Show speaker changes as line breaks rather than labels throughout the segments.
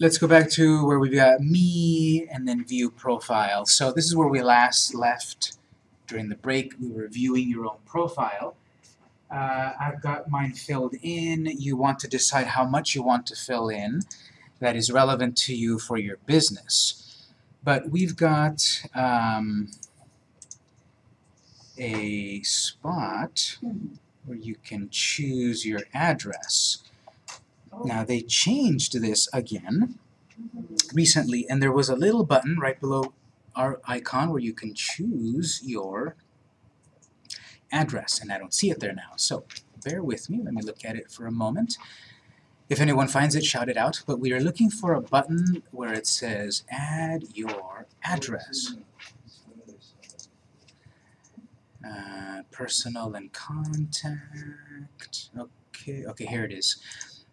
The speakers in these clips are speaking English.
let's go back to where we've got me and then view profile. So this is where we last left during the break. We were viewing your own profile. Uh, I've got mine filled in. You want to decide how much you want to fill in that is relevant to you for your business. But we've got um, a spot where you can choose your address. Now they changed this again recently, and there was a little button right below our icon where you can choose your address, and I don't see it there now. So bear with me, let me look at it for a moment. If anyone finds it, shout it out, but we are looking for a button where it says add your address. Uh, personal and contact, okay, okay, here it is.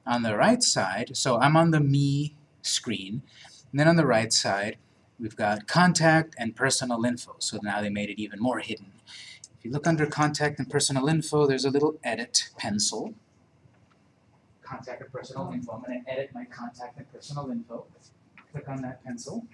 On the right side, so I'm on the me screen, and then on the right side, we've got contact and personal info, so now they made it even more hidden. If you look under contact and personal info, there's a little edit pencil. Contact and personal info. I'm going to edit my contact and personal info. Click on that pencil.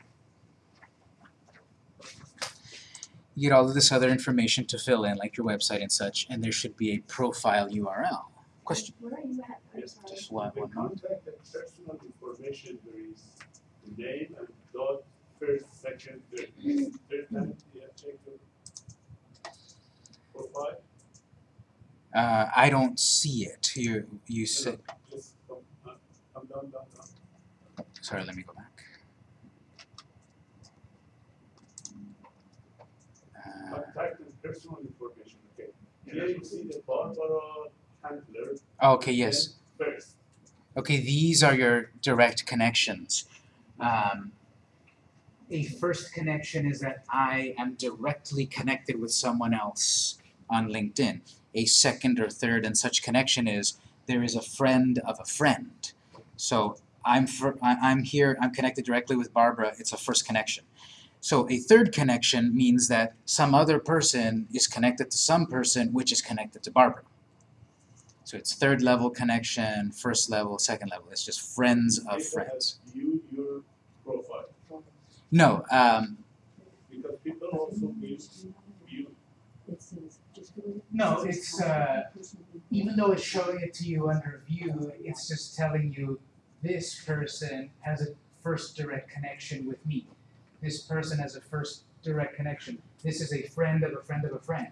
You get all of this other information to fill in, like your website and such, and there should be a profile URL. Question?
Where are you at? I'm
Yes.
Just one,
The
one moment.
contact and personal information, there is the name and dot, first, second, third. Third time, you have checked profile?
Uh, I don't see it. You, you said,
Just come, uh,
sorry, let me go back. Uh,
Contact and personal information, okay. Here you see the Barbara Chandler.
Okay, yes.
First,
Okay, these are your direct connections. Um, a first connection is that I am directly connected with someone else on LinkedIn. A second or third and such connection is there is a friend of a friend. So I'm I'm here, I'm connected directly with Barbara, it's a first connection. So a third connection means that some other person is connected to some person which is connected to Barbara. So it's third level connection, first level, second level. It's just friends of
people
friends.
have viewed your profile,
No, um,
because people also use view.
It says, just go to-
No, it's, uh,
and personal info.
even though it's showing it to you under view, it's just telling you this person has a first direct connection with me. This person has a first direct connection. This is a friend of a friend of a friend.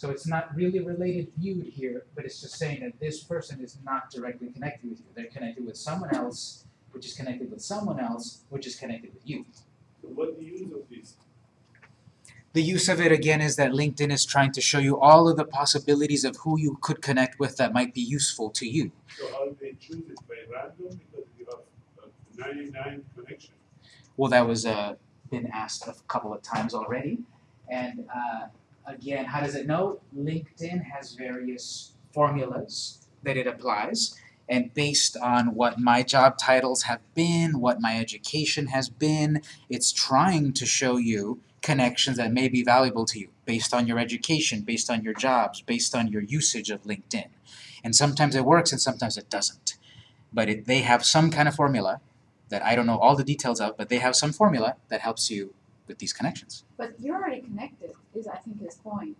So it's not really related viewed here, but it's just saying that this person is not directly connected with you. They're connected with someone else, which is connected with someone else, which is connected with you.
So what the use of this?
The use of it again is that LinkedIn is trying to show you all of the possibilities of who you could connect with that might be useful to you.
So how they choose it by random because you have uh, ninety-nine connection.
Well, that was uh, been asked a couple of times already. And uh, again, how does it know? LinkedIn has various formulas that it applies. And based on what my job titles have been, what my education has been, it's trying to show you connections that may be valuable to you based on your education, based on your jobs, based on your usage of LinkedIn. And sometimes it works and sometimes it doesn't. But it, they have some kind of formula that I don't know all the details of, but they have some formula that helps you with these connections.
But you're already connected, is I think his point.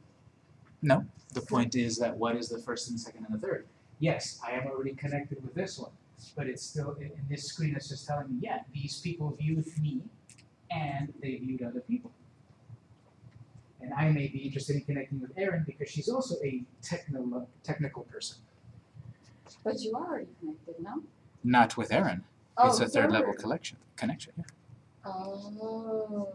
No, the point is that what is the first and the second and the third? Yes, I am already connected with this one, but it's still, in, this screen, it's just telling me, yeah, these people viewed me and they viewed other people. And I may be interested in connecting with Erin because she's also a technical, technical person.
But you are already connected, no?
Not with Erin.
Oh,
it's a third level collection connection. Yeah.
Oh,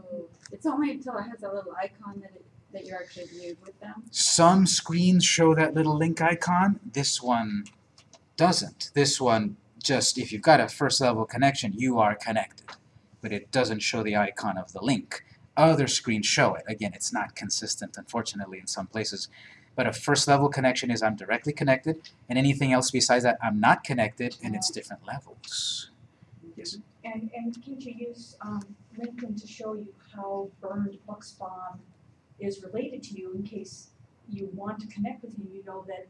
it's only until it has a little icon that it, that you're actually viewed with them?
Some screens show that little link icon. This one doesn't. This one just, if you've got a first level connection, you are connected. But it doesn't show the icon of the link. Other screens show it. Again, it's not consistent, unfortunately, in some places. But a first level connection is I'm directly connected, and anything else besides that, I'm not connected, and it's different levels.
And, and can't you use, um, LinkedIn to show you how burned Bucksbaum is related to you in case you want to connect with him, you know that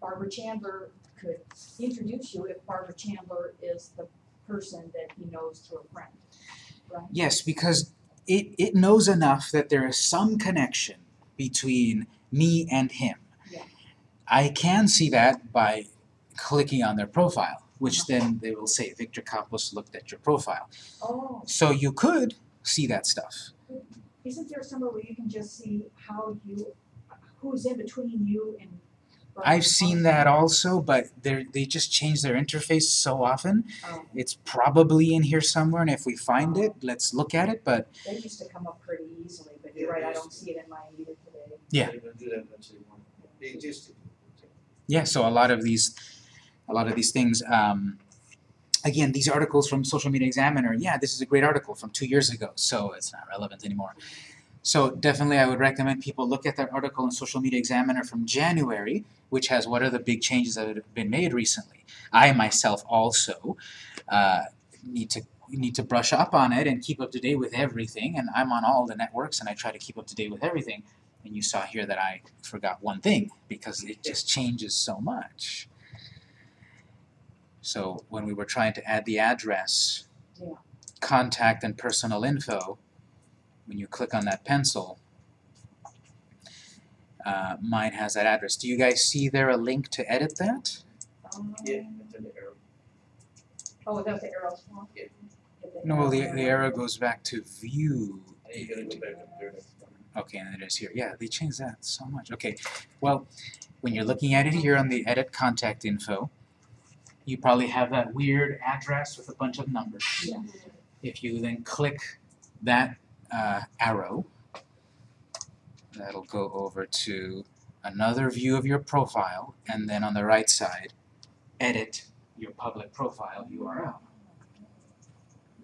Barbara Chandler could introduce you if Barbara Chandler is the person that he knows through a friend, right?
Yes, because it, it knows enough that there is some connection between me and him.
Yeah.
I can see that by clicking on their profile, which then they will say, Victor Campos looked at your profile.
Oh,
So you could see that stuff.
isn't there somewhere where you can just see how you, who's in between you and?
I've seen that also, but they they just change their interface so often.
Oh,
It's probably in here somewhere, and if we find it, let's look at it, but
they used to come up pretty easily, but you're right, I don't see it in mine either today.
Yeah.
They're gonna do that eventually. They just.
yeah, so a lot of these, a lot of these things, um, again, these articles from Social Media Examiner, yeah, this is a great article from two years ago, so it's not relevant anymore. So definitely I would recommend people look at that article in Social Media Examiner from January, which has what are the big changes that have been made recently. I myself also uh, need to need to brush up on it and keep up to date with everything, and I'm on all the networks and I try to keep up to date with everything. And you saw here that I forgot one thing because it just changes so much. So when we were trying to add the address,
Yeah.
contact and personal info, when you click on that pencil, uh, mine has that address. Do you guys see there a link to edit that?
Um,
Yeah, it's in the arrow.
Oh, that the arrows one?
Yeah.
No, well, the,
arrow.
the arrow goes back to view.
And you gotta go back up there next time.
Okay, and it is here. Yeah, they changed that so much. Okay, well, when you're looking at it here on the edit contact info, you probably have that weird address with a bunch of numbers.
Yeah.
If you then click that uh, arrow, that'll go over to another view of your profile, and then on the right side, edit your public profile URL.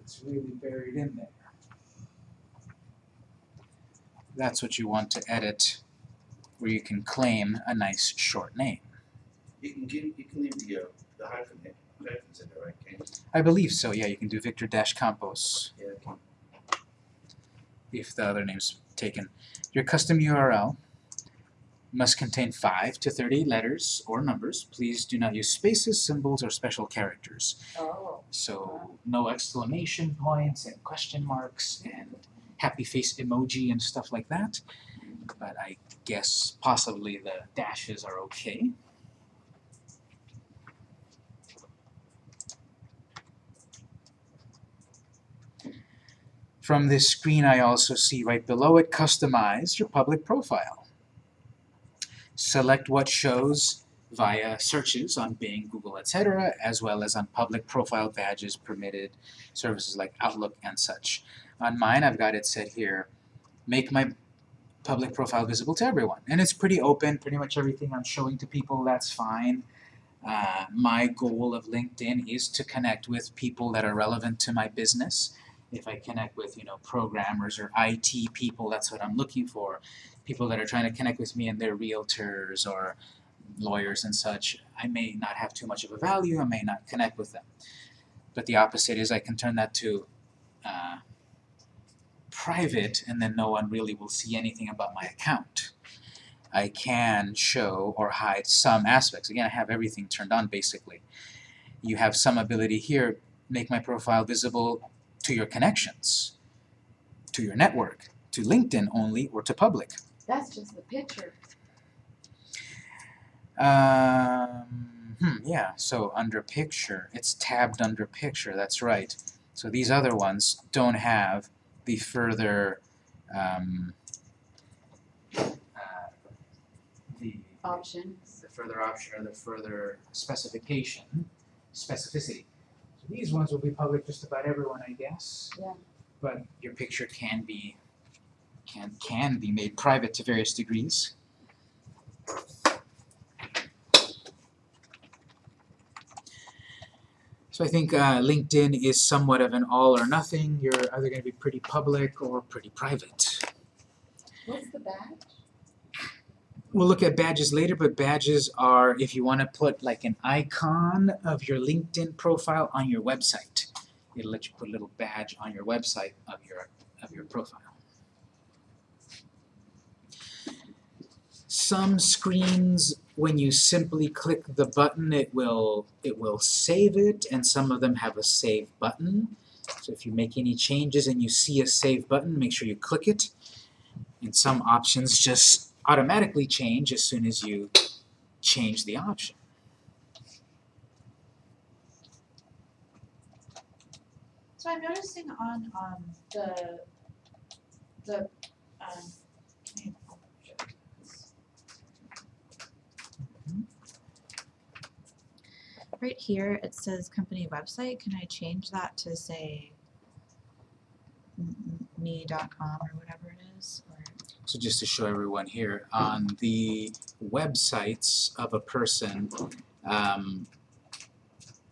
It's really buried in there. That's what you want to edit, where you can claim a nice short name.
You can give, you can leave the, uh, the hyphen hyphens in there, right, Ken?
I believe so, yeah, you can do Victor Dash Campos
Yeah, okay.
if the other name's taken. Your custom URL must contain 5 to 30 letters or numbers. Please do not use spaces, symbols, or special characters.
Oh,
So no exclamation points and question marks and happy face emoji and stuff like that. But I guess possibly the dashes are okay. From this screen I also see right below it, customize your public profile. Select what shows via searches on Bing, Google, etc., as well as on public profile badges permitted services like Outlook and such. On mine, I've got it set here, make my public profile visible to everyone. And it's pretty open, pretty much everything I'm showing to people, that's fine. Uh, my goal of LinkedIn is to connect with people that are relevant to my business. If I connect with, you know, programmers or IT people, that's what I'm looking for. People that are trying to connect with me and they're realtors or lawyers and such, I may not have too much of a value, I may not connect with them. But the opposite is I can turn that to uh, private and then no one really will see anything about my account. I can show or hide some aspects. Again, I have everything turned on basically. You have some ability here, make my profile visible to your connections, to your network, to LinkedIn only, or to public.
That's just the picture.
Um, hmm, yeah, so under picture, it's tabbed under picture, that's right. So these other ones don't have the further, um, uh, the,
Options.
the further option or the further specification, specificity. These ones will be public just about everyone, I guess.
Yeah.
But your picture can be, can, can be made private to various degrees. So I think uh, LinkedIn is somewhat of an all or nothing. You're either going to be pretty public or pretty private.
What's the badge?
We'll look at badges later, but badges are if you want to put like an icon of your LinkedIn profile on your website. It'll let you put a little badge on your website of your of your profile. Some screens, when you simply click the button, it will it will save it, and some of them have a save button. So if you make any changes and you see a save button, make sure you click it. And some options just automatically change as soon as you change the option.
So I'm noticing on um the the um can you- shit. Right here, it says company website, can I change that to say m- m- me.com or whatever it is, or?
So just to show everyone here, on the websites of a person, um,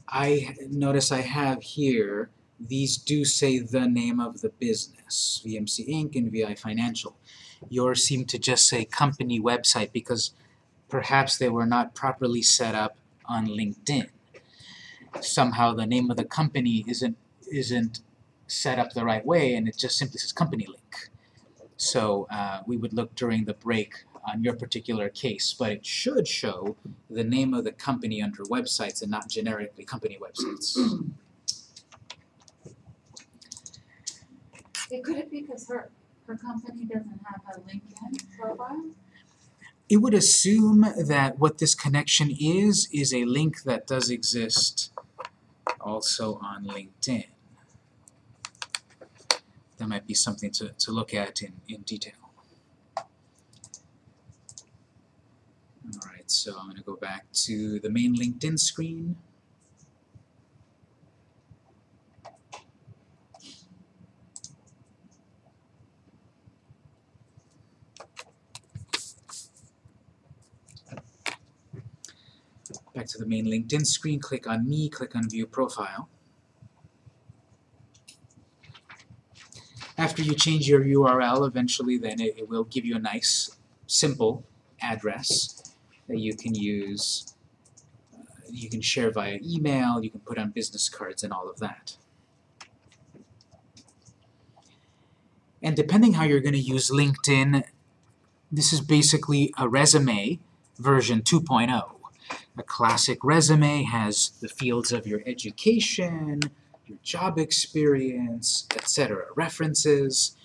I notice I have here, these do say the name of the business, VMC Inc. and VI Financial. Yours seem to just say company website because perhaps they were not properly set up on LinkedIn. Somehow the name of the company isn't isn't set up the right way and it just simply says company link. So uh, we would look during the break on your particular case, but it should show the name of the company under websites and not generically company websites.
It could it be because her, her company doesn't have a LinkedIn profile?
It would assume that what this connection is, is a link that does exist also on LinkedIn. That might be something to, to look at in, in detail. Alright, so I'm gonna go back to the main LinkedIn screen. Back to the main LinkedIn screen, click on me, click on view profile. After you change your URL, eventually then it, it will give you a nice, simple address that you can use. Uh, you can share via email, you can put on business cards and all of that. And depending how you're going to use LinkedIn, this is basically a resume version 2.0. A classic resume has the fields of your education, your job experience, etc. References.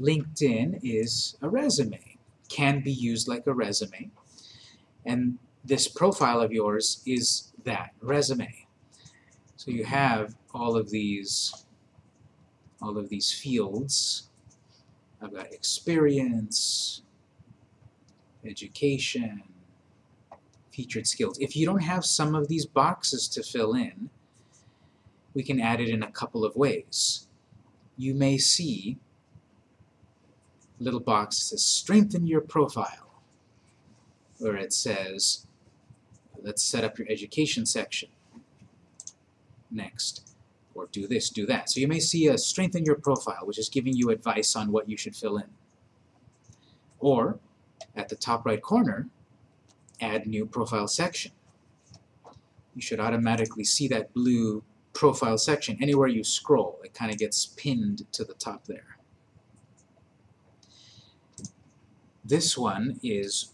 LinkedIn is a resume, can be used like a resume. And this profile of yours is that resume. So you have all of these all of these fields. I've got experience, education, featured skills. If you don't have some of these boxes to fill in, we can add it in a couple of ways. You may see little box that says strengthen your profile, where it says let's set up your education section next, or do this, do that. So you may see a strengthen your profile, which is giving you advice on what you should fill in. Or, at the top right corner, add new profile section. You should automatically see that blue profile section. Anywhere you scroll, it kind of gets pinned to the top there. This one is,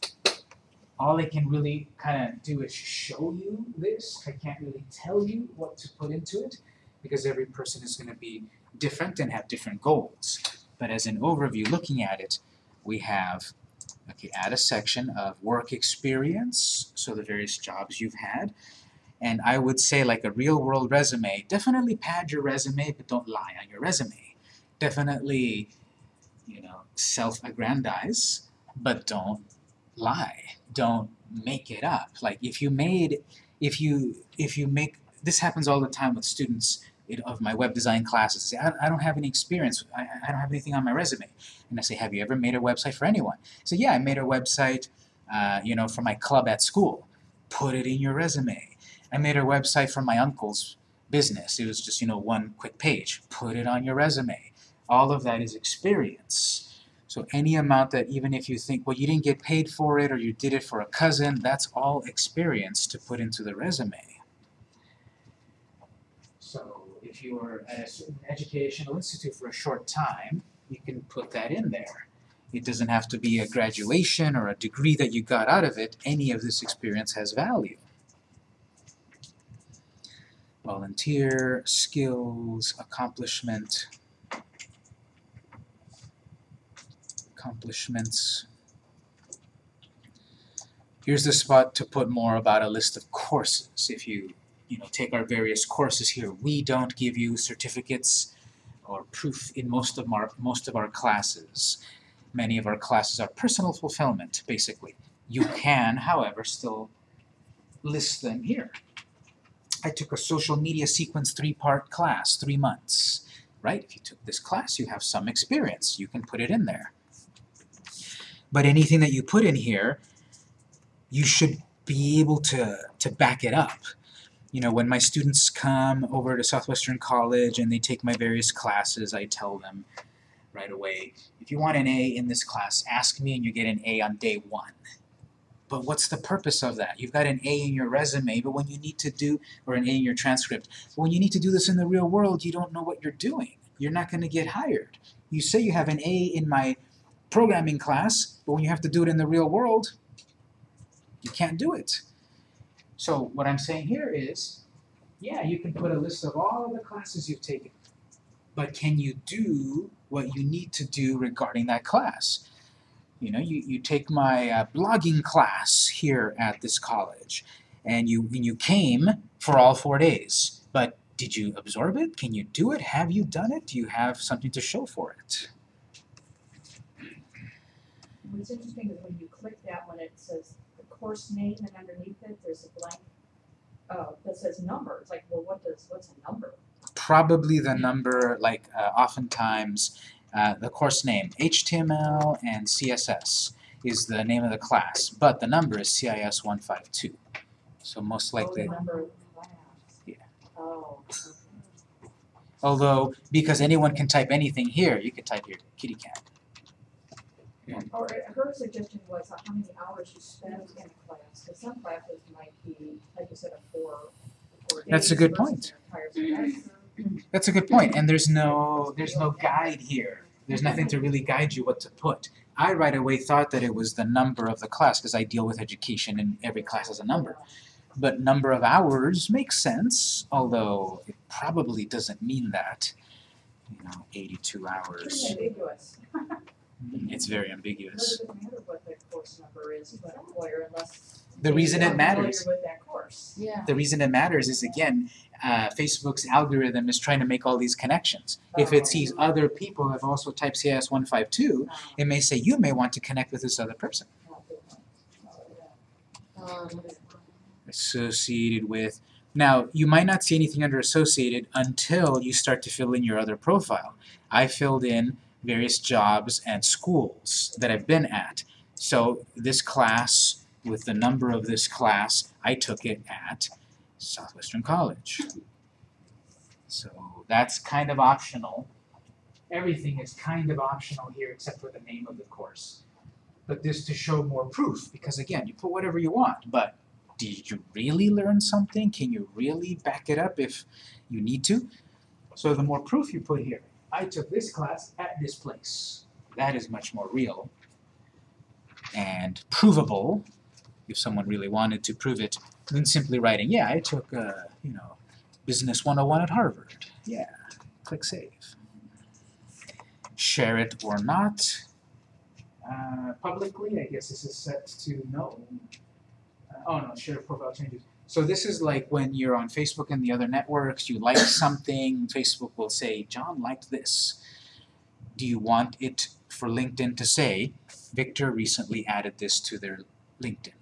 all I can really kind of do is show you this. I can't really tell you what to put into it because every person is going to be different and have different goals. But as an overview looking at it, we have Okay, add a section of work experience, so the various jobs you've had. And I would say like a real world resume, definitely pad your resume, but don't lie on your resume. Definitely, you know, self-aggrandize, but don't lie. Don't make it up. Like if you made, if you, if you make, this happens all the time with students in- of my web design classes. Say, I, I don't have any experience, I, I don't have anything on my resume. And I say, have you ever made a website for anyone? So yeah, I made a website, uh, you know, for my club at school. Put it in your resume. I made a website for my uncle's business. It was just, you know, one quick page. Put it on your resume. All of that is experience. So any amount that even if you think, well, you didn't get paid for it or you did it for a cousin, that's all experience to put into the resume. So if you were at a certain educational institute for a short time, you can put that in there. It doesn't have to be a graduation or a degree that you got out of it. Any of this experience has value. Volunteer, skills, accomplishment, accomplishments. Here's the spot to put more about a list of courses. If you, you know, take our various courses here, we don't give you certificates or proof in most of our most of our classes. Many of our classes are personal fulfillment, basically. You can, however, still list them here. I took a social media sequence three-part class, three months, right? If you took this class, you have some experience. You can put it in there. But anything that you put in here, you should be able to, to back it up. You know, when my students come over to Southwestern College and they take my various classes, I tell them right away, if you want an A in this class, ask me and you get an A on day one. But what's the purpose of that? You've got an A in your resume, but when you need to do, or an A in your transcript, but when you need to do this in the real world, you don't know what you're doing. You're not going to get hired. You say you have an A in my programming class, but when you have to do it in the real world, you can't do it. So what I'm saying here is, yeah, you can put a list of all the classes you've taken, but can you do what you need to do regarding that class? You know, you, you take my uh, blogging class here at this college, and you and you came for all four days, but did you absorb it? Can you do it? Have you done it? Do you have something to show for it?
What's interesting is when you click that, when it says the course name and underneath it, there's a blank, uh, that says number, it's like, well, what does, what's a number?
probably the number, like uh, oftentimes, uh, the course name, HTML and CSS is the name of the class, but the number is CIS 152. So most
Oh, the
likely,
number of the class.
Yeah.
Oh,
although, because anyone can type anything here, you could type your kitty cat.
Or uh, her suggestion was how many hours you spend in a class, because some classes might be, like you said, a four, four days.
That's a good
versus
point. That's a good point, and there's no, there's no guide here. There's nothing to really guide you what to put. I right away thought that it was the number of the class, because I deal with education and every class has a number. But number of hours makes sense, although it probably doesn't mean that. You know, 82
Pretty
hours.
Ambiguous.
It's very ambiguous.
doesn't matter what the course number is to an employer unless.
The reason it matters,
Familiar with that course.
Yeah.
the reason it matters is again, uh, Facebook's algorithm is trying to make all these connections. If it sees other people have also typed CIS 152, it may say you may want to connect with this other person.
Um,
associated with. Now, you might not see anything under associated until you start to fill in your other profile. I filled in various jobs and schools that I've been at. So this class, with the number of this class, I took it at Southwestern College. So that's kind of optional. Everything is kind of optional here except for the name of the course. But this to show more proof, because again, you put whatever you want, but did you really learn something? Can you really back it up if you need to? So the more proof you put here, I took this class at this place. That is much more real and provable if someone really wanted to prove it than simply writing, yeah, I took, uh, you know, Business 101 at Harvard. Yeah, click Save. Share it or not. Uh, publicly, I guess this is set to no. Uh, oh no, share profile changes. So this is like when you're on Facebook and the other networks, you like something, Facebook will say, John liked this. Do you want it for LinkedIn to say, Victor recently added this to their LinkedIn?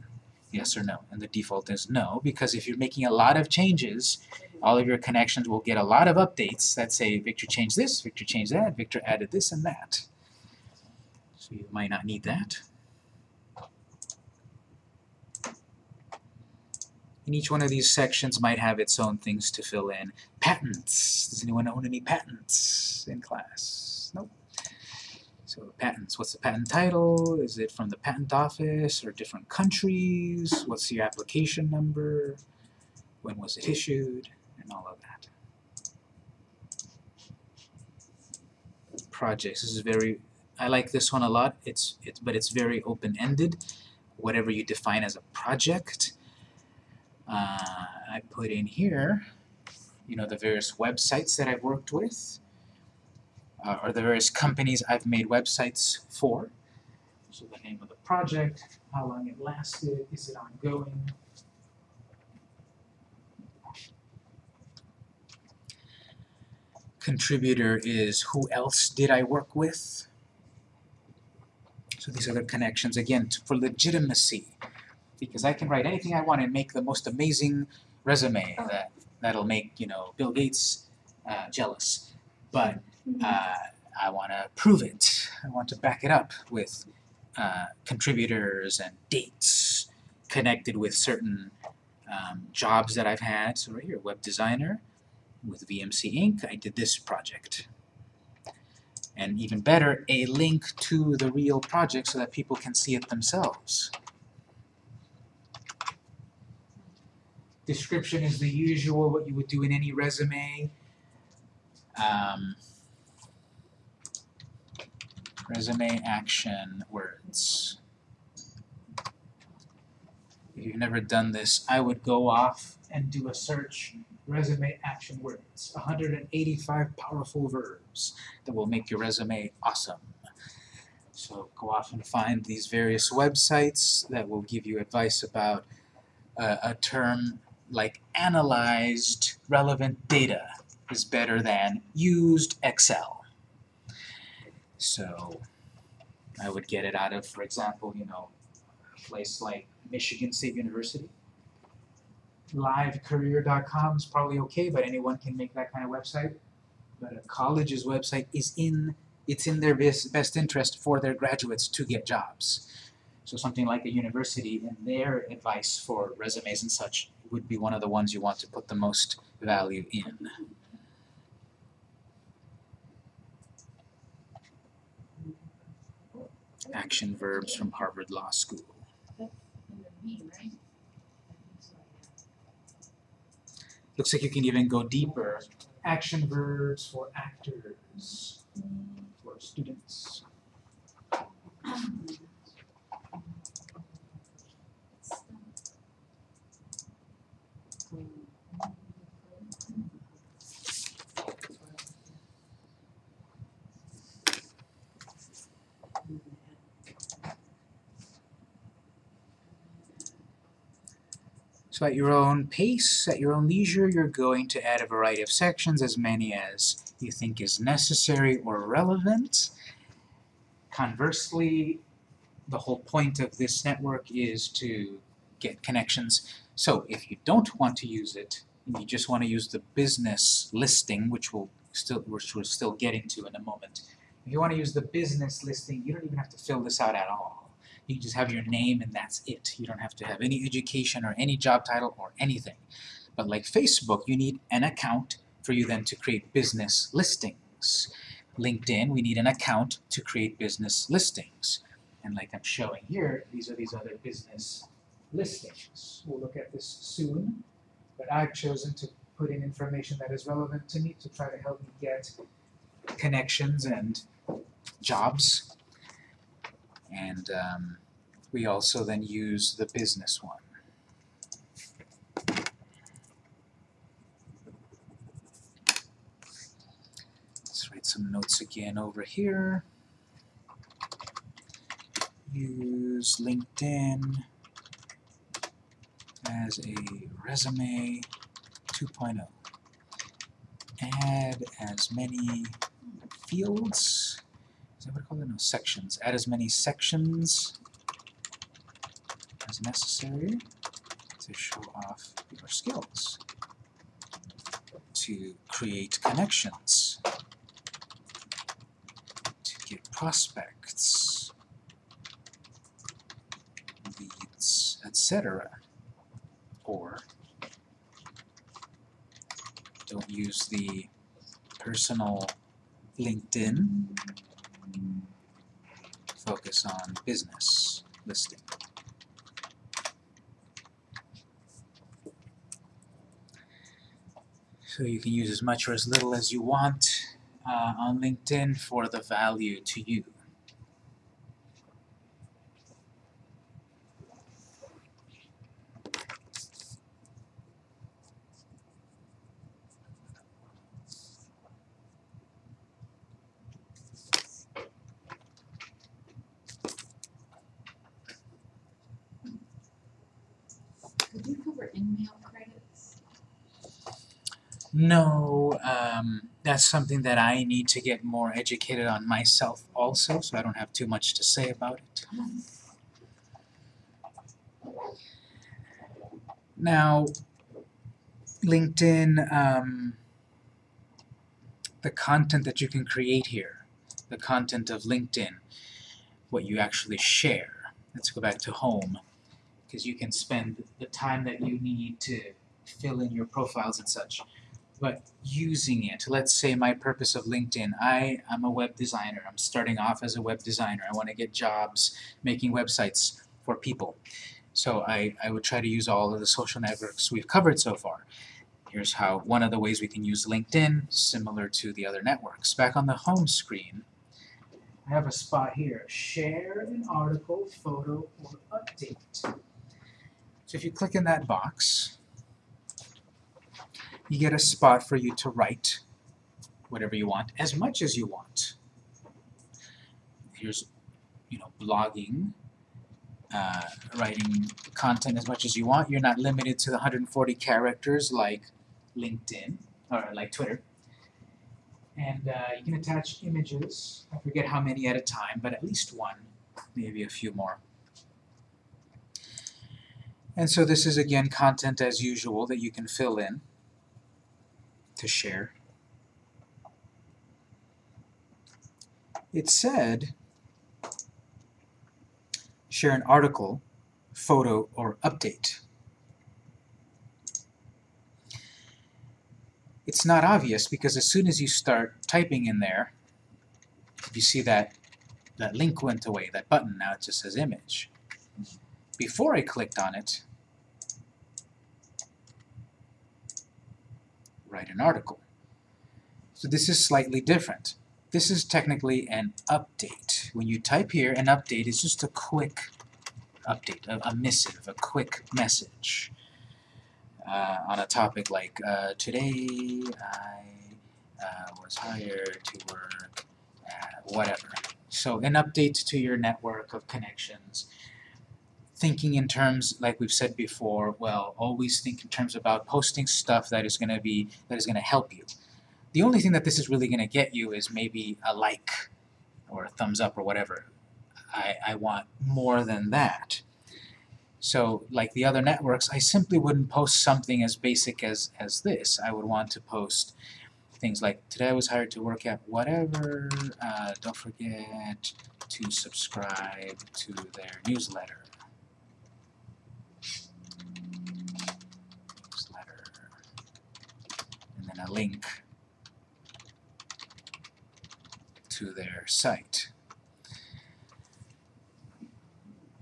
Yes or no? And the default is no, because if you're making a lot of changes, all of your connections will get a lot of updates that say, Victor changed this, Victor changed that, Victor added this and that. So you might not need that. And each one of these sections might have its own things to fill in. Patents. Does anyone own any patents in class? Nope. So patents, what's the patent title? Is it from the patent office or different countries? What's your application number? When was it issued? And all of that. Projects, this is very I like this one a lot. It's it's but it's very open-ended. Whatever you define as a project. Uh, I put in here, you know, the various websites that I've worked with, uh, or the various companies I've made websites for. So the name of the project, how long it lasted, is it ongoing? Contributor is who else did I work with? So these are the connections, again, t- for legitimacy. Because I can write anything I want and make the most amazing resume that, that'll make, you know, Bill Gates uh, jealous. But uh, I want to prove it. I want to back it up with uh, contributors and dates connected with certain um, jobs that I've had. So right here, web designer with VMC Inc. I did this project. And even better, a link to the real project so that people can see it themselves. Description is the usual, what you would do in any resume. Um, resume action words. If you've never done this, I would go off and do a search resume action words. 185 powerful verbs that will make your resume awesome. So go off and find these various websites that will give you advice about uh, a term like analyzed relevant data is better than used Excel. So I would get it out of, for example, you know, a place like Michigan State University. Livecareer.com is probably okay, but anyone can make that kind of website. But a college's website is in it's in their best, best interest for their graduates to get jobs. So something like a university and their advice for resumes and such would be one of the ones you want to put the most value in. Action verbs from Harvard Law School. Looks like you can even go deeper. Action verbs for actors, for students. So at your own pace, at your own leisure, you're going to add a variety of sections, as many as you think is necessary or relevant. Conversely, the whole point of this network is to get connections. So if you don't want to use it, and you just want to use the business listing, which we'll still which we're still getting to in a moment. If you want to use the business listing, you don't even have to fill this out at all. You can just have your name and that's it. You don't have to have any education or any job title or anything. But like Facebook, you need an account for you then to create business listings. LinkedIn, we need an account to create business listings. And like I'm showing here, these are these other business listings. We'll look at this soon, but I've chosen to put in information that is relevant to me to try to help me get connections and jobs. And um, we also then use the business one. Let's write some notes again over here. Use LinkedIn as a resume 2.0. Add as many fields is that what I call it? No, sections. Add as many sections as necessary to show off your skills. To create connections. To get prospects. Leads, etc. Or don't use the personal LinkedIn focus on business listing. So you can use as much or as little as you want uh, on LinkedIn for the value to you. No, um, that's something that I need to get more educated on myself also, so I don't have too much to say about it. Now, LinkedIn, um, the content that you can create here, the content of LinkedIn, what you actually share. Let's go back to home, because you can spend the time that you need to fill in your profiles and such. But using it, let's say my purpose of LinkedIn, I am a web designer. I'm starting off as a web designer. I want to get jobs making websites for people. So I, I would try to use all of the social networks we've covered so far. Here's how one of the ways we can use LinkedIn, similar to the other networks. Back on the home screen, I have a spot here, share an article, photo, or update. So if you click in that box, you get a spot for you to write whatever you want, as much as you want. Here's, you know, blogging, uh, writing content as much as you want. You're not limited to the 140 characters like LinkedIn, or like Twitter. And uh, you can attach images, I forget how many at a time, but at least one, maybe a few more. And so this is again content as usual that you can fill in to share. It said share an article, photo, or update. It's not obvious because as soon as you start typing in there, you see that that link went away, that button, now it just says image. Before I clicked on it, write an article. So this is slightly different. This is technically an update. When you type here, an update is just a quick update, a, a missive, a quick message uh, on a topic like, uh, today I uh, was hired to work at whatever. So an update to your network of connections. Thinking in terms, like we've said before, well, always think in terms about posting stuff that is going to be, that is going to help you. The only thing that this is really going to get you is maybe a like or a thumbs up or whatever. I, I want more than that. So, like the other networks, I simply wouldn't post something as basic as, as this. I would want to post things like, today I was hired to work at whatever, uh, don't forget to subscribe to their newsletter. Newsletter. And a link to their site.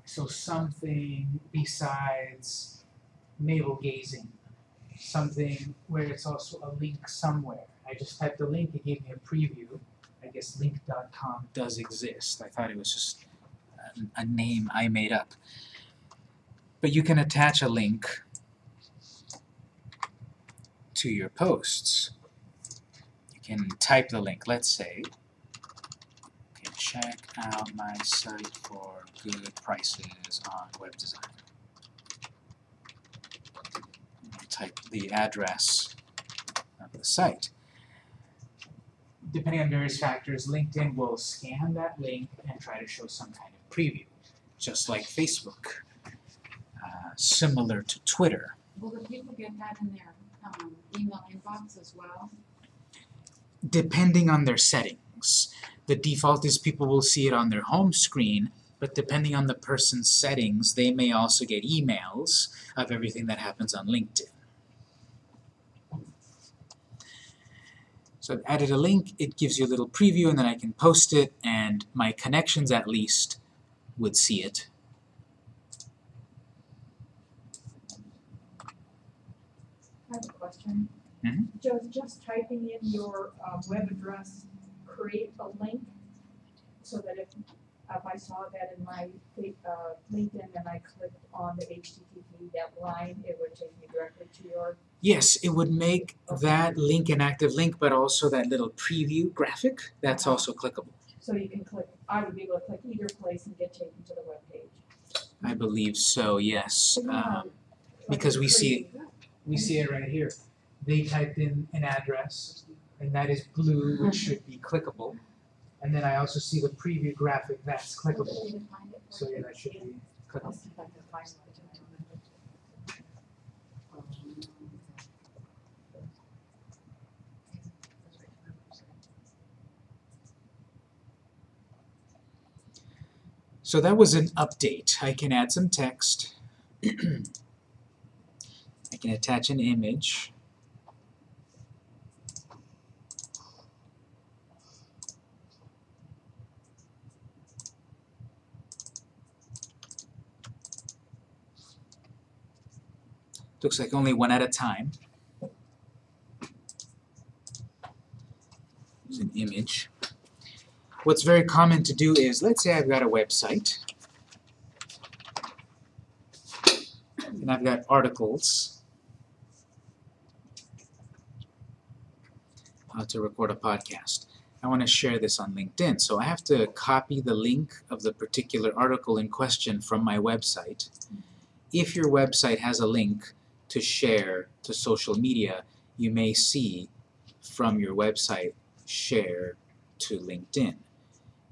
So something besides navel gazing, something where it's also a link somewhere. I just typed a link, it gave me a preview. I guess link.com does exist. I thought it was just a, a name I made up. But you can attach a link to your posts. You can type the link, let's say, okay, check out my site for good prices on web design. Type the address of the site. Depending on various factors, LinkedIn will scan that link and try to show some kind of preview, just like Facebook, uh, similar to Twitter.
Will the people get that in their, um, email inbox as well?
depending on their settings. The default is people will see it on their home screen, but depending on the person's settings, they may also get emails of everything that happens on LinkedIn. So I've added a link, it gives you a little preview, and then I can post it, and my connections at least would see it.
I have a question.
Mhm.
Does just typing in your um, web address create a link so that if, if I saw that in my uh, LinkedIn and I clicked on the HTTP that line, it would take me directly to your,
Yes, it would make that link an active link, but also that little preview graphic, that's also clickable.
so you can click, I would be able to click either place and get taken to the web page.
I believe so, yes. Um, because we see- we see it right here. they typed in an address, and that is blue, which should be clickable. And then I also see the preview graphic, that's clickable, so yeah, that should be clickable. So that was an update. I can add some text. I can attach an image. Looks like only one at a time. There's an image. What's very common to do is, let's say I've got a website, and I've got articles, to record a podcast. I want to share this on LinkedIn, so I have to copy the link of the particular article in question from my website. If your website has a link to share to social media, you may see from your website share to LinkedIn.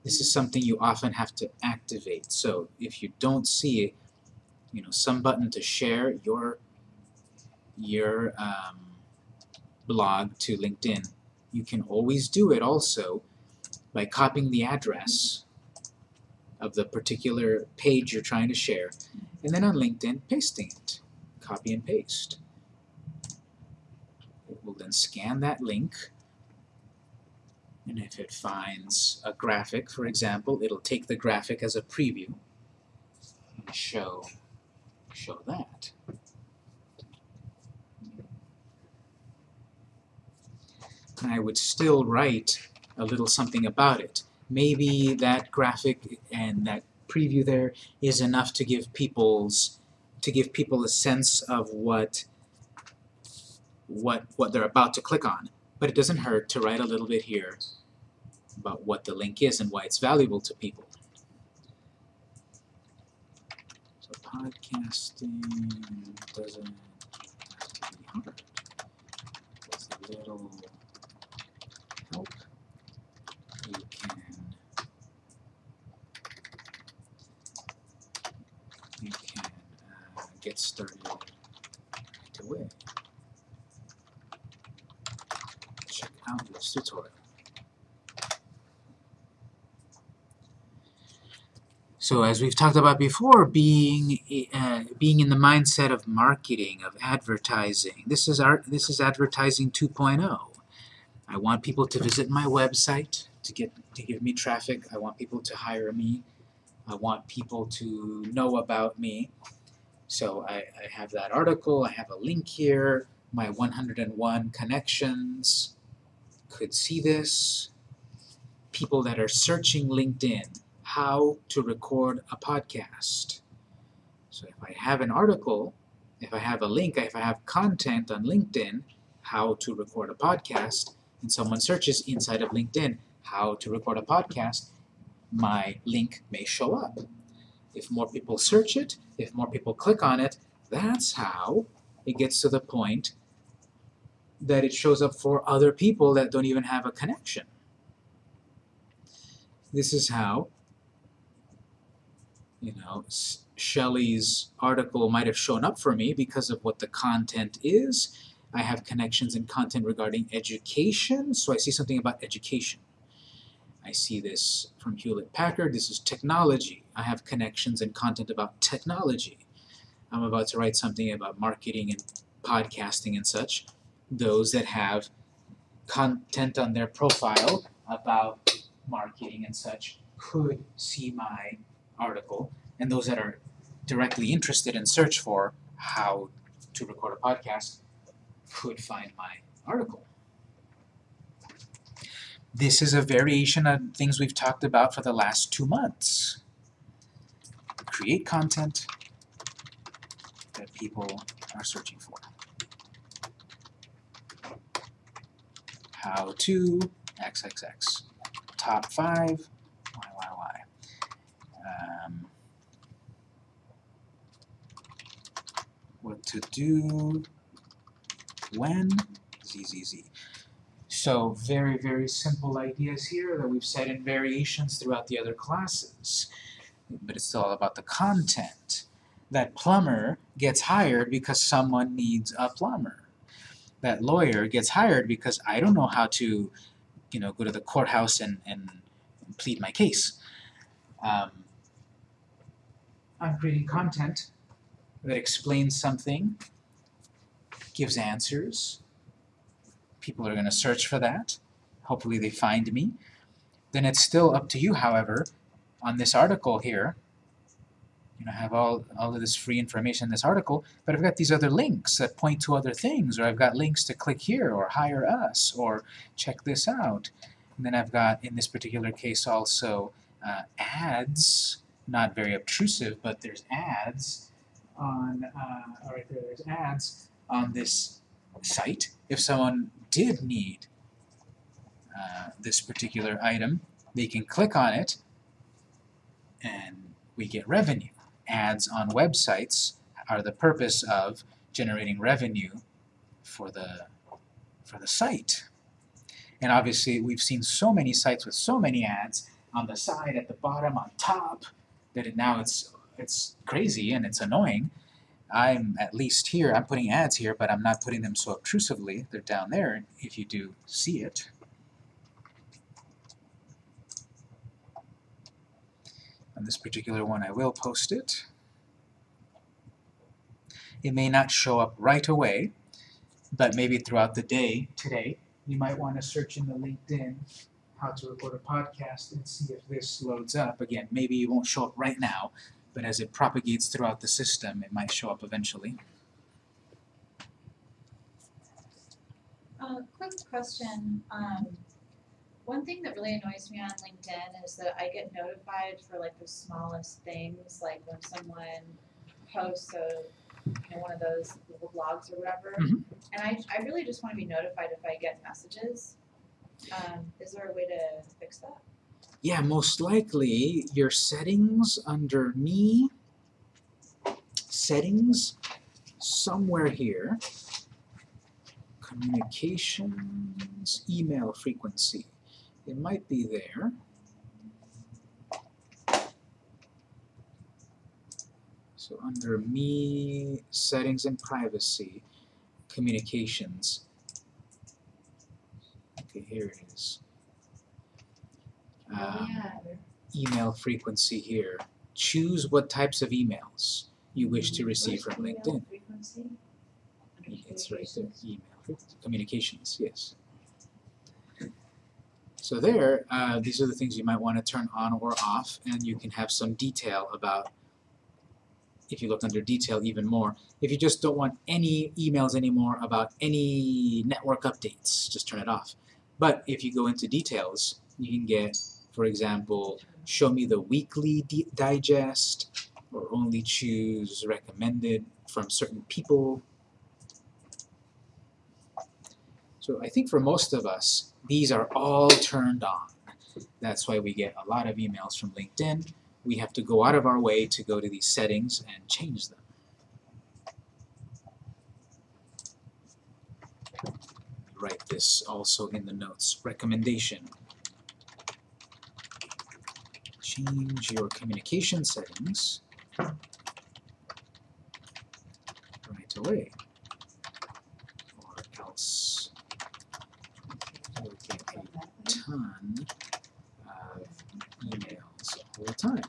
This is something you often have to activate. So if you don't see, you know, some button to share your your um, blog to LinkedIn, you can always do it also by copying the address of the particular page you're trying to share, and then on LinkedIn pasting it. Copy and paste. It will then scan that link and if it finds a graphic, for example, it'll take the graphic as a preview and show, show that. And I would still write a little something about it. Maybe that graphic and that preview there is enough to give people's to give people a sense of what what what they're about to click on. But it doesn't hurt to write a little bit here about what the link is and why it's valuable to people. So podcasting doesn't have to be hard. With a little help, you can you can uh, get started right away. Check out this tutorial. So as we've talked about before, being uh, being in the mindset of marketing, of advertising. This is our this is advertising 2.0. I want people to visit my website to get to give me traffic. I want people to hire me. I want people to know about me. So I, I have that article. I have a link here. My 101 connections could see this. People that are searching LinkedIn how to record a podcast. So if I have an article, if I have a link, if I have content on LinkedIn, how to record a podcast, and someone searches inside of LinkedIn, how to record a podcast, my link may show up. If more people search it, if more people click on it, that's how it gets to the point that it shows up for other people that don't even have a connection. This is how you know, Shelley's article might have shown up for me because of what the content is. I have connections and content regarding education, so I see something about education. I see this from Hewlett Packard. This is technology. I have connections and content about technology. I'm about to write something about marketing and podcasting and such. Those that have content on their profile about marketing and such could see my article, and those that are directly interested and search for how to record a podcast could find my article. This is a variation of things we've talked about for the last two months. Create content that people are searching for. How to XXX. Top 5 YYY. Um, what to do when Z, Z, Z. So very, very simple ideas here that we've said in variations throughout the other classes. But it's all about the content. That plumber gets hired because someone needs a plumber. That lawyer gets hired because I don't know how to, you know, go to the courthouse and, and plead my case. Um, I'm creating content that explains something, gives answers. People are going to search for that. Hopefully they find me. Then it's still up to you, however, on this article here. You know, I have all, all of this free information in this article, but I've got these other links that point to other things, or I've got links to click here, or hire us, or check this out. And then I've got, in this particular case also, uh, ads, not very obtrusive, but there's ads on, uh, right there, there's ads on this site. If someone did need uh, this particular item, they can click on it and we get revenue. Ads on websites are the purpose of generating revenue for the, for the site. And obviously we've seen so many sites with so many ads on the side, at the bottom, on top, that it, now it's, it's crazy and it's annoying. I'm at least here, I'm putting ads here, but I'm not putting them so obtrusively. They're down there if you do see it. On this particular one I will post it. It may not show up right away, but maybe throughout the day today you might want to search in the LinkedIn how to record a podcast and see if this loads up. Again, maybe it won't show up right now, but as it propagates throughout the system, it might show up eventually.
Uh, quick question, um, one thing that really annoys me on LinkedIn is that I get notified for like the smallest things, like when someone posts a, you know, one of those little blogs or whatever.
Mhm.
And I, I really just wanna be notified if I get messages. Um, is there a way to fix that?
Yeah, most likely your settings under me, settings, somewhere here, communications, email frequency. It might be there. So under me, settings and privacy, communications. Okay, here it is. Um, email frequency here. Choose what types of emails you wish to receive from LinkedIn. It's right there, email communications, yes. So there, uh, these are the things you might want to turn on or off, and you can have some detail about, if you look under detail even more, if you just don't want any emails anymore about any network updates, just turn it off. But if you go into details, you can get, for example, show me the weekly di digest, or only choose recommended from certain people. So I think for most of us, these are all turned on. That's why we get a lot of emails from LinkedIn. We have to go out of our way to go to these settings and change them. Write this also in the notes. Recommendation. Change your communication settings right away. Or else you'll get a ton of emails all the time.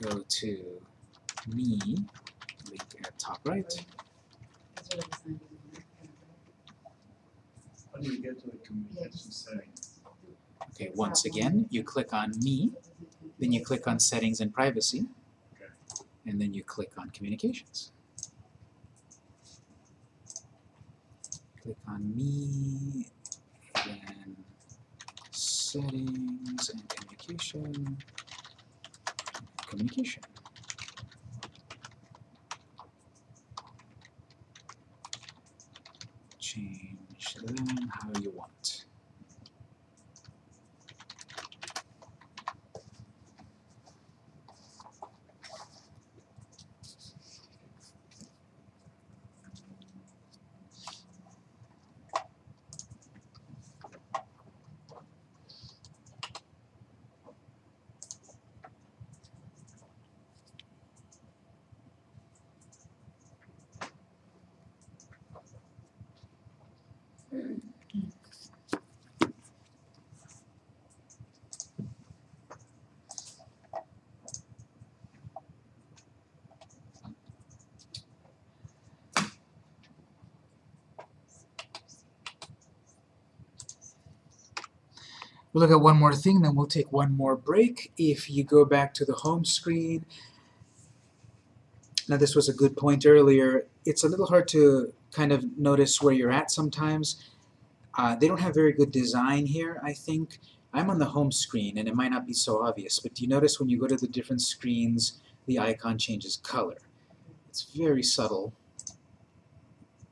Go to me, link at top right.
How do you get to the communication settings?
Okay, once again, you click on me, then you click on settings and privacy, and then you click on communications. Click on me, then settings and communication, communication. Change them how you want. We'll look at one more thing, then we'll take one more break. If you go back to the home screen, now this was a good point earlier, it's a little hard to kind of notice where you're at sometimes. Uh, they don't have very good design here, I think. I'm on the home screen and it might not be so obvious, but do you notice when you go to the different screens, the icon changes color? It's very subtle,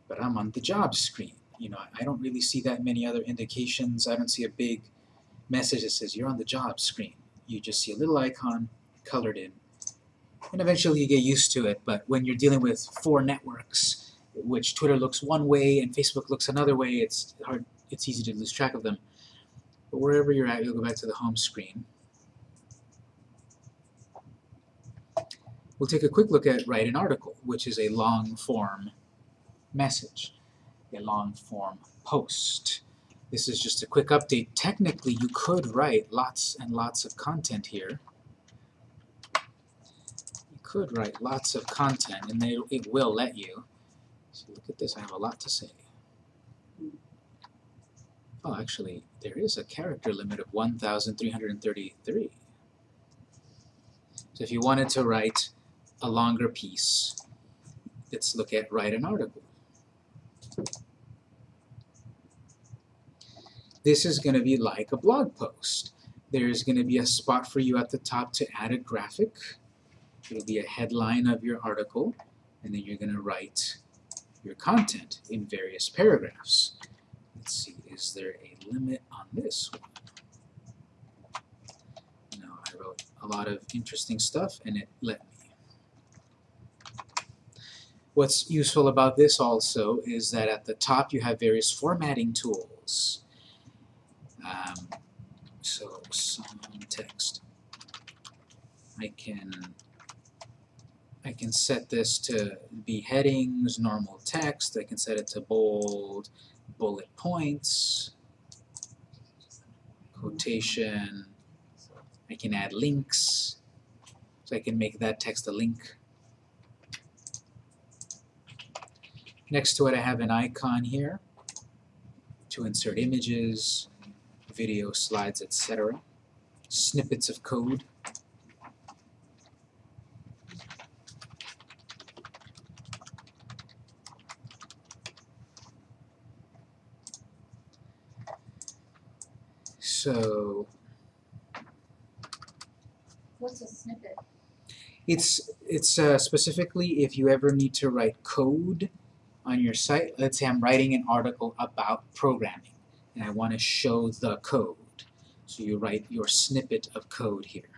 but I'm on the job screen. You know, I don't really see that many other indications. I don't see a big message that says you're on the job screen. You just see a little icon colored in. And eventually you get used to it, but when you're dealing with four networks, which Twitter looks one way and Facebook looks another way, it's hard, it's easy to lose track of them. But wherever you're at, you'll go back to the home screen. We'll take a quick look at write an article, which is a long form message, a long form post. This is just a quick update. Technically, you could write lots and lots of content here. You could write lots of content, and they, it will let you. So look at this, I have a lot to say. Oh, actually, there is a character limit of 1,333. So if you wanted to write a longer piece, let's look at write an article. This is going to be like a blog post. There's going to be a spot for you at the top to add a graphic. It'll be a headline of your article, and then you're going to write your content in various paragraphs. Let's see, is there a limit on this one? No, I wrote a lot of interesting stuff, and it let me. What's useful about this also is that at the top you have various formatting tools. Um, so some text. I can I can set this to be headings, normal text. I can set it to bold, bullet points, quotation. I can add links. So I can make that text a link. Next to it I have an icon here to insert images, video, slides, etc. Snippets of code. So
What's a snippet?
it's it's uh, specifically if you ever need to write code on your site. Let's say I'm writing an article about programming and I want to show the code. So you write your snippet of code here.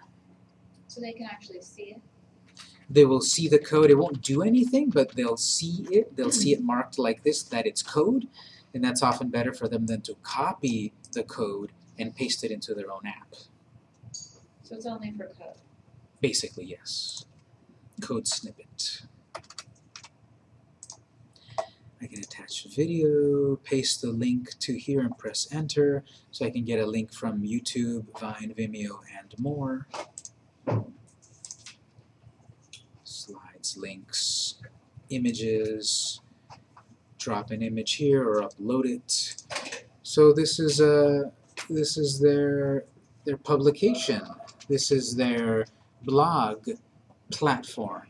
So they can actually see it?
They will see the code. It won't do anything, but they'll see it. They'll see it marked like this, that it's code, and that's often better for them than to copy the code and paste it into their own app.
So it's only for code.
Basically, yes. Code snippet. I can attach video, paste the link to here and press enter, so I can get a link from YouTube, Vine, Vimeo, and more. Slides, links, images, drop an image here or upload it. So this is a this is their their publication. This is their blog platform.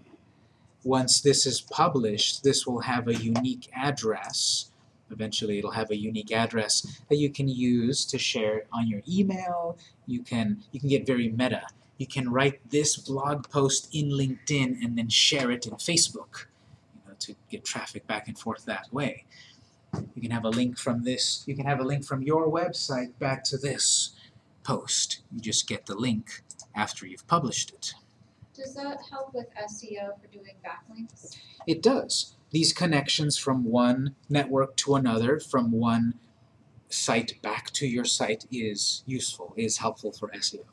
Once this is published, this will have a unique address. Eventually it'll have a unique address that you can use to share on your email. You can you can get very meta. You can write this blog post in LinkedIn and then share it in Facebook, you know, to get traffic back and forth that way. You can have a link from this, you can have a link from your website back to this post. You just get the link after you've published it.
Does that help with SEO for doing backlinks?
It does. These connections from one network to another, from one site back to your site is useful, is helpful for SEO.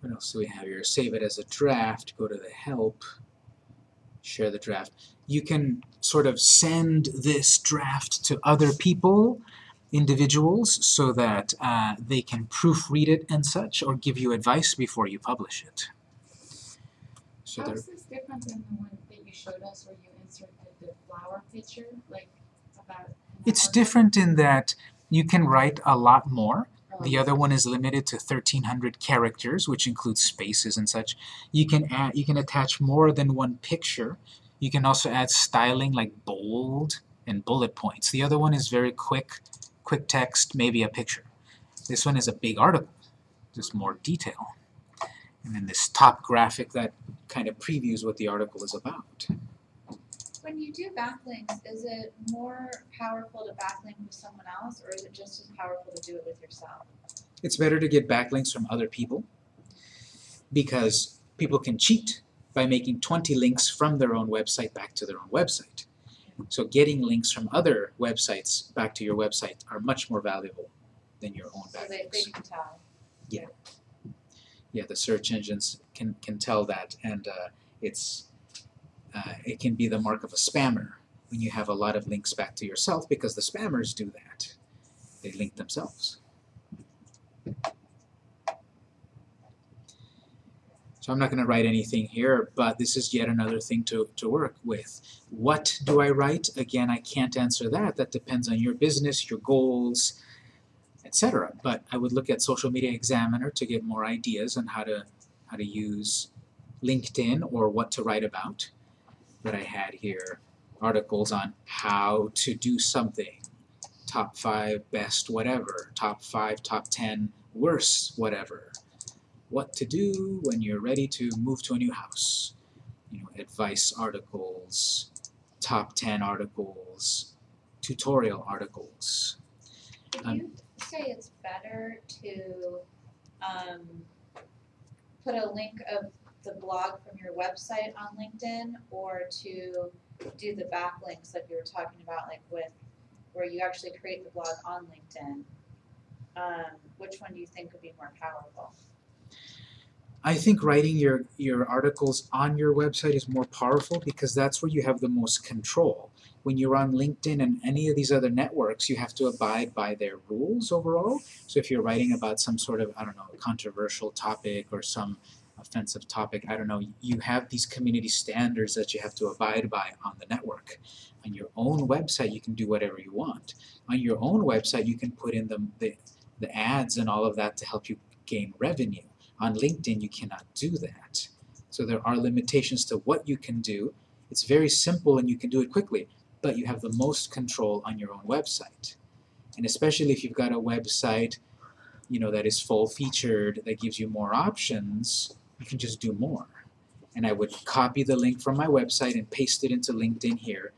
What else do we have here? Save it as a draft, go to the help, share the draft. You can sort of send this draft to other people, individuals, so that uh, they can proofread it and such, or give you advice before you publish it. So
How is this different than the one that you showed us where you inserted the flower picture, like about
It's different in that You can write a lot more. The other one is limited to 1300 characters, which includes spaces and such. You can add, you can attach more than one picture. You can also add styling like bold and bullet points. The other one is very quick, quick text, maybe a picture. This one is a big article, just more detail. And then this top graphic that kind of previews what the article is about.
When you do backlinks, is it more powerful to backlink with someone else, or is it just as powerful to do it with yourself?
It's better to get backlinks from other people because people can cheat by making 20 links from their own website back to their own website. So getting links from other websites back to your website are much more valuable than your own
So they, they can tell.
Yeah, the search engines can, can tell that and uh, it's uh, it can be the mark of a spammer when you have a lot of links back to yourself because the spammers do that. They link themselves. So I'm not going to write anything here, but this is yet another thing to, to work with. What do I write? Again, I can't answer that. That depends on your business, your goals, etc. But I would look at Social Media Examiner to get more ideas on how to how to use LinkedIn or what to write about. That I had here articles on how to do something, top five best whatever, top five, top ten worst whatever, what to do when you're ready to move to a new house, you know, advice articles, top ten articles, tutorial articles.
Would
Um,
you say it's better to um, put a link of the blog from your website on LinkedIn or to do the backlinks that you were talking about, like with where you actually create the blog on LinkedIn? Um, which one do you think would be more powerful?
I think writing your, your articles on your website is more powerful because that's where you have the most control. When you're on LinkedIn and any of these other networks, you have to abide by their rules overall. So if you're writing about some sort of, I don't know, controversial topic or some offensive topic, I don't know, you have these community standards that you have to abide by on the network. On your own website, you can do whatever you want. On your own website, you can put in the, the, the ads and all of that to help you gain revenue. On LinkedIn, you cannot do that. So there are limitations to what you can do. It's very simple and you can do it quickly, but you have the most control on your own website. And especially if you've got a website, you know, that is full featured, that gives you more options, you can just do more. And I would copy the link from my website and paste it into LinkedIn here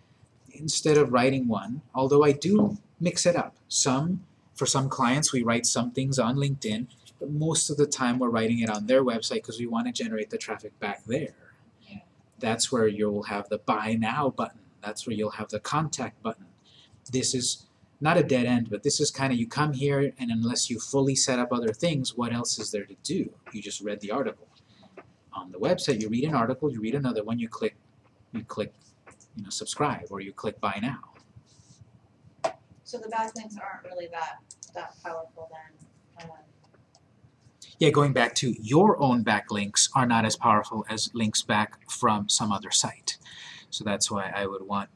instead of writing one, although I do mix it up. Some, for some clients, we write some things on LinkedIn, but most of the time we're writing it on their website because we want to generate the traffic back there.
Yeah.
That's where you'll have the buy now button. That's where you'll have the contact button. This is not a dead end, but this is kind of you come here and unless you fully set up other things, what else is there to do? You just read the article. On the website, you read an article, you read another one, you click, you click, you know, subscribe or you click buy now.
So the backlinks aren't really that that powerful then.
Yeah, going back to your own backlinks are not as powerful as links back from some other site. So that's why I would want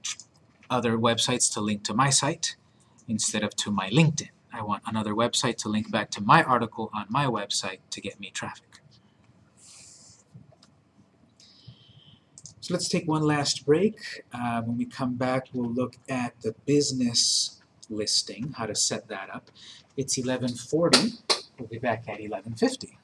other websites to link to my site instead of to my LinkedIn. I want another website to link back to my article on my website to get me traffic. So let's take one last break. Uh, when we come back, we'll look at the business listing, how to set that up. It's 1140. We'll be back at 1150.